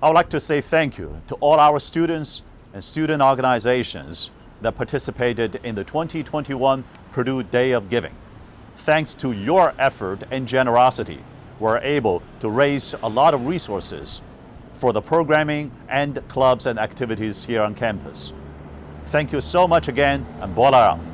I would like to say thank you to all our students and student organizations that participated in the 2021 Purdue Day of Giving. Thanks to your effort and generosity, we're able to raise a lot of resources for the programming and clubs and activities here on campus. Thank you so much again, and Bolarang.